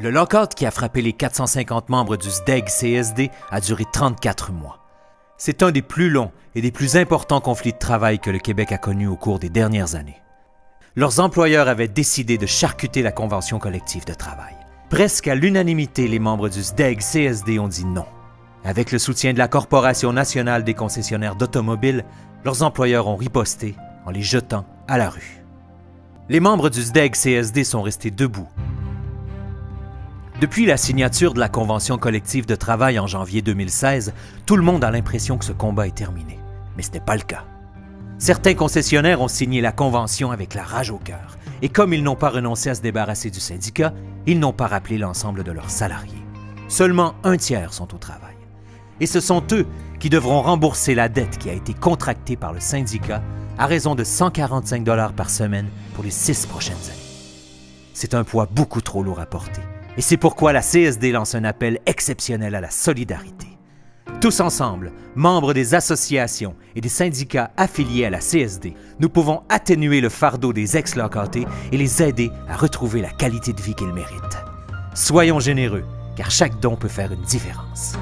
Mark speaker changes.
Speaker 1: Le lockout qui a frappé les 450 membres du SDEG-CSD a duré 34 mois. C'est un des plus longs et des plus importants conflits de travail que le Québec a connus au cours des dernières années. Leurs employeurs avaient décidé de charcuter la convention collective de travail. Presque à l'unanimité, les membres du SDEG-CSD ont dit non. Avec le soutien de la Corporation nationale des concessionnaires d'automobiles, leurs employeurs ont riposté en les jetant à la rue. Les membres du SDEG-CSD sont restés debout. Depuis la signature de la Convention collective de travail en janvier 2016, tout le monde a l'impression que ce combat est terminé. Mais ce n'est pas le cas. Certains concessionnaires ont signé la Convention avec la rage au cœur, et comme ils n'ont pas renoncé à se débarrasser du syndicat, ils n'ont pas rappelé l'ensemble de leurs salariés. Seulement un tiers sont au travail. Et ce sont eux qui devront rembourser la dette qui a été contractée par le syndicat à raison de 145 dollars par semaine pour les six prochaines années. C'est un poids beaucoup trop lourd à porter. Et c'est pourquoi la CSD lance un appel exceptionnel à la solidarité. Tous ensemble, membres des associations et des syndicats affiliés à la CSD, nous pouvons atténuer le fardeau des ex-locatés et les aider à retrouver la qualité de vie qu'ils méritent. Soyons généreux, car chaque don peut faire une différence.